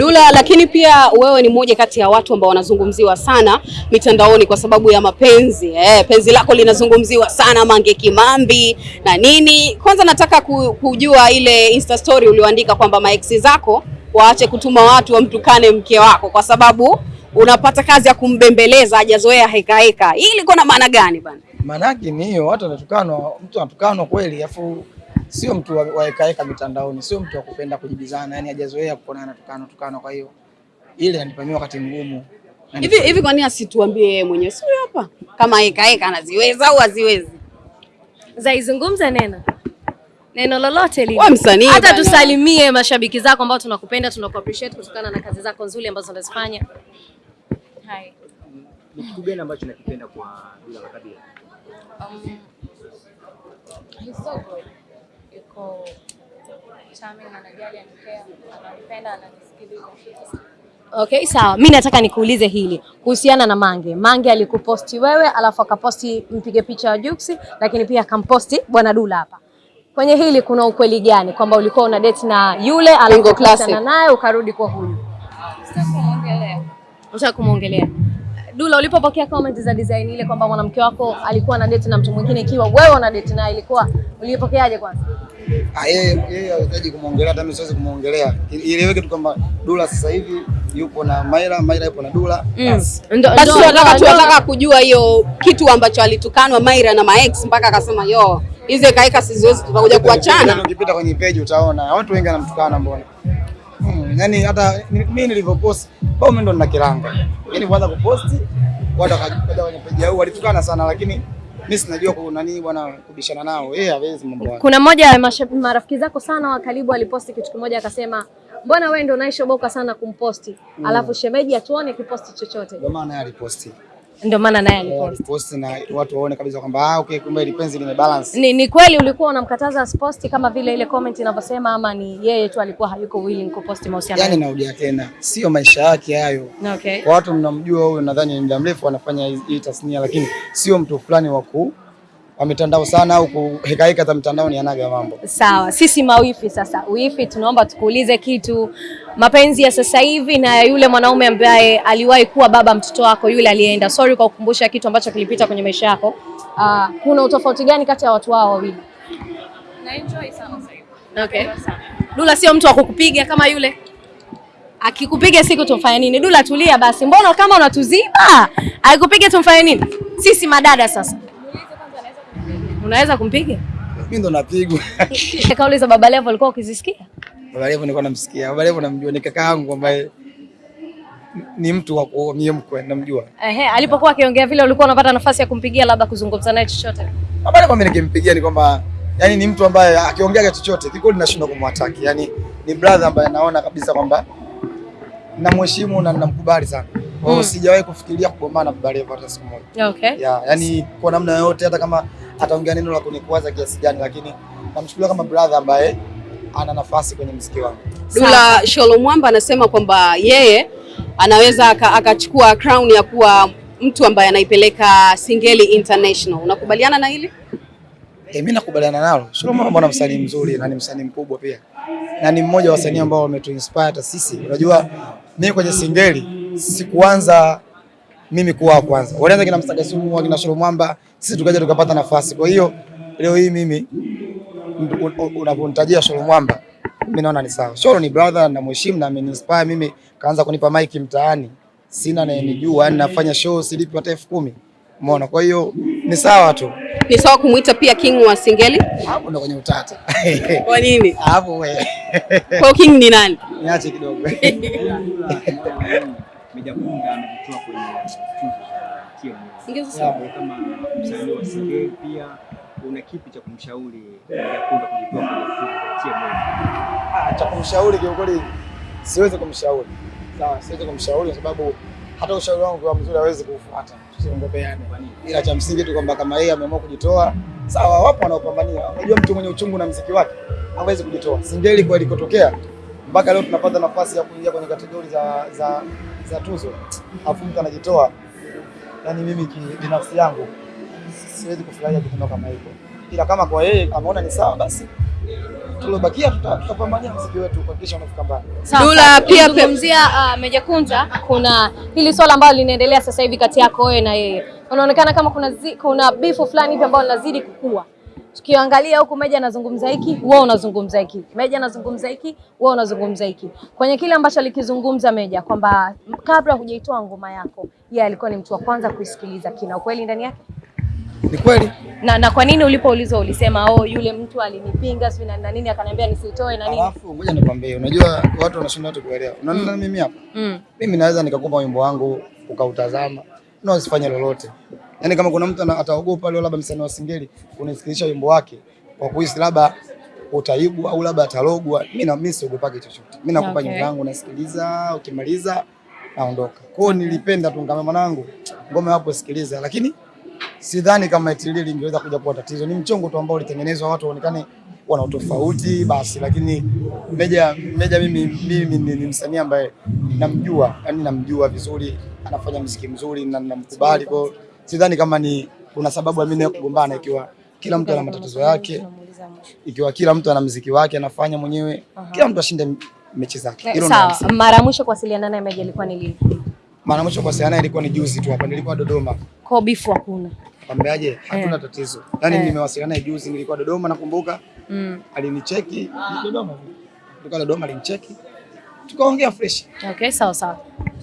Dula, lakini pia wewe ni mmoja kati ya watu ambao wanazungumziwa sana mitandaoni kwa sababu ya mapenzi eh, penzi lako linazungumziwa sana Mange Kimambi na nini. Kwanza nataka kujua ile Insta story ulioandika kwamba maeksi zako waache kutuma watu wamtukane mke wako kwa sababu unapata kazi ya kumbembeleza, hajazoea heka heka. Hii ilikuwa na maana gani bana? Maanake ni hiyo, watu wanatukanwa, mtu anatukanwa kweli, afu sio mtu waekaeka wa mitandaoni, sio mtu wa kupenda kujibizana, yani hajazoea kuonana tukano tukano. Kwa hiyo ile inanipamia wakati mgumu Hivi hivi, kwa nini asituambie yeye mwenyewe? Sio hapa kama ekaeka anaziweza au haziwezi? Zaizungumza neno neno lolote lile, Wewe msanii hata tusalimie mashabiki zako ambao tunakupenda, tunaku appreciate kutokana na kazi zako nzuri ambazo unazifanya. Hai. Ni kitu gani ambacho nakipenda kwa Dula Makabila? Um, he's so good. Yuko charming, anajali, anipea, ananipenda, ananisikiliza. Okay, sawa. Mi nataka nikuulize hili kuhusiana na Mange. Mange alikuposti wewe, alafu akaposti mpige picha wa Juksi, lakini pia akamposti bwana Dula hapa. Kwenye hili kuna ukweli gani kwamba ulikuwa una date na yule alafu naye ukarudi kwa huyu? Sitaki kumwongelea. Dula, ulipopokea comment za design ile kwamba mwanamke wako alikuwa na date na mtu mwingine, ikiwa wewe una date naye, ilikuwa ulipokeaje kwanza? Ah, yeye yeye hahitaji kumwongelea, hata mimi siwezi kumwongelea. Ieleweke tu kwamba Dula sasa hivi yupo na Maira, Maira yupo na Dula. Basi. Basi tunataka tunataka kujua hiyo kitu ambacho alitukanwa Maira na maex mpaka akasema yo hizi kaika siziwezi, tutakuja kuachana. Ukipita kwenye page utaona watu wengi wanamtukana, mbona hmm, yani hata mimi nilivyopost bao mimi ndo nina kiranga, yani kwanza kuposti watu wakaja kwenye page yao walitukana sana, lakini mimi sinajua kuna nini bwana kubishana nao, yeye hawezi mambo. Kuna mmoja ya marafiki zako sana wa karibu aliposti kitu kimoja, akasema mbona wewe ndo unaishoboka sana kumposti, alafu shemeji hatuone kiposti chochote. Ndio maana yeye aliposti Ndio maana naye aliposti. aliposti na watu waone kabisa kwamba ah, okay, kumbe ile penzi limebalance. Ni, ni kweli ulikuwa unamkataza asiposti kama vile ile comment inavyosema, ama ni yeye tu alikuwa hayuko willing kuposti mahusiano? Yani narudia tena, sio maisha yake hayo. Okay. Kwa watu mnamjua huyu, nadhani ni muda mrefu anafanya hii- hii tasnia, lakini sio mtu fulani wa ku wa mitandao sana au kuhekaheka za mitandao, ni anaga mambo. Sawa, sisi mawifi sasa, wifi, tunaomba tukuulize kitu. Mapenzi ya sasa hivi na ya yule mwanaume ambaye aliwahi kuwa baba mtoto wako yule aliyeenda, sorry kwa kukumbusha kitu ambacho kilipita kwenye maisha yako. Uh, kuna utofauti gani kati ya watu hao wawili? Na enjoy sana sasa hivi. Okay. Dula sio mtu wa kukupiga kama yule. Akikupiga siku tumfanye nini? Dula tulia basi. Mbona kama unatuziba? Akikupiga tumfanye nini? Sisi madada sasa. Unaweza kumpiga? Mimi ndo napigwa. Kauli za Baba Levo ulikuwa ukizisikia? Baba Levo nilikuwa namsikia. Baba Levo namjua, ni kaka yangu ambaye ni mtu wa kuomia mkwe, namjua. Ehe, alipokuwa akiongea vile ulikuwa unapata nafasi ya kumpigia labda kuzungumza naye chochote. Baba Levo mimi nikimpigia ni kwamba yani ni mtu ambaye akiongea chochote kiko ninashindwa kumwataki. Yani ni brother ambaye naona kabisa kwamba namheshimu na namkubali sana. Kwa hiyo sijawahi kufikiria kugombana na Baba Levo hata siku moja. Okay. ya, yani kwa namna yoyote, hata kama ataongea neno la kunikwaza kiasi gani, lakini namchukulia kama brother ambaye ana nafasi kwenye mziki wangu. Dula Sholo Mwamba anasema kwamba yeye anaweza aka- akachukua crown ya kuwa mtu ambaye anaipeleka Singeli International. Unakubaliana na hili? E, mimi nakubaliana nalo. Sholo Mwamba na msanii mzuri na ni msanii mkubwa pia, na ni mmoja wa wasanii ambao wametuinspire hata sisi. Unajua mimi kwenye Singeli sikuanza mimi kuwa wa kwanza, walianza kina Msagasumu, kina Sholo Mwamba, sisi tukaja tukapata nafasi. Kwa hiyo leo hii mimi un- un- Sholo Mwamba mimi naona ni sawa. Sholo ni brother na mheshimu na ameniinspire mimi, kaanza kunipa mic mtaani, sina nayenijua, yani nafanya show silipi hata elfu kumi. Umeona? Kwa hiyo ni sawa tu, Ni sawa kumuita pia king wa Singeli? hapo ndo kwenye utata Kwa nini? hapo we Kwa king ni nani? niache kidogo. Meja Kunga amejitoa kwenye tuzo za. Wewe kama msanii wa Singeli pia una kipi cha kumshauri Meja Kunga kujitoa? Ah, cha kumshauri kiukweli siwezi kumshauri. Sawa, siwezi kumshauri kwa sababu hata ushauri wangu kwa mzuri hawezi kuufuata. Tusiongopeane. Ila cha msingi tu kwamba kama yeye ameamua kujitoa, sawa, wapo wanaopambania. Unajua mtu mwenye uchungu na mziki wake hawezi kujitoa. Singeli kwa ilikotokea mpaka leo tunapata nafasi ya kuingia kwenye kategori za za za tuzo. afu mtu anajitoa. Yaani mimi binafsi yangu siwezi kufurahia kitendo kama hivyo. Ila kama kwa yeye ameona ni sawa basi tuliobakia tutapambania muziki wetu kuhakikisha unafika mbali. Dula, pia- kumzia uh, Meja Kunta, kuna hili swala ambalo linaendelea sasa hivi kati yako wewe na yeye, unaonekana kama kuna zi, kuna bifu fulani hivi ambao linazidi kukua. Tukiangalia huku Meja anazungumza hiki, wewe unazungumza hiki, Meja anazungumza hiki, wewe unazungumza hiki, kwenye kile ambacho alikizungumza Meja kwamba kabla hujaitoa ngoma yako, yeye alikuwa ni mtu wa kwanza kuisikiliza. Kina ukweli ndani yake? Ni kweli Na, na kwa nini ulipoulizwa ulisema oh, yule mtu alinipinga sio na nini, akaniambia nisitoe na nini? Alafu ngoja nikwambie, unajua watu wanashinda watu kuelewa. Unaona mimi hapa, Mm. mimi naweza nikakupa wimbo wangu ukautazama na usifanye lolote. Yaani kama kuna mtu ataogopa leo labda msanii wa Singeli unisikilizisha wimbo wake kwa kuhisi labda utaibu au labda atalogwa, mimi na mimi siogopaki chochote. Mimi nakupa Okay. nyimbo yangu nasikiliza, ukimaliza naondoka. Kwa hiyo nilipenda tu ngoma mwanangu ngoma hapo sikiliza, lakini sidhani kama eti itilili ingeweza kuja kuwa tatizo. Ni mchongo tu ambao ulitengenezwa watu waonekane wana utofauti basi, lakini Meja Meja mimi, mimi ni, ni msanii ambaye namjua, yani namjua vizuri, anafanya muziki mzuri na namkubali. Kwa sidhani kama ni kuna sababu ya mimi na kugombana, ikiwa kila mtu ana matatizo yake, ikiwa kila mtu ana muziki wake anafanya mwenyewe, kila mtu ashinde mechi zake. Hilo ndio Sawa, mara mwisho kuwasiliana naye Meja ilikuwa ni lini? Mara mwisho kwa sana ilikuwa ni juzi tu hapa, nilikuwa Dodoma. Kwa bifu hakuna. Kwambiaje, hatuna Eh. tatizo. Yaani Eh. nimewasiliana naye juzi, nilikuwa Dodoma nakumbuka. Mm. Alinicheki ni Dodoma. Nilikuwa Dodoma alinicheki. Tukaongea fresh. Okay, sawa sawa.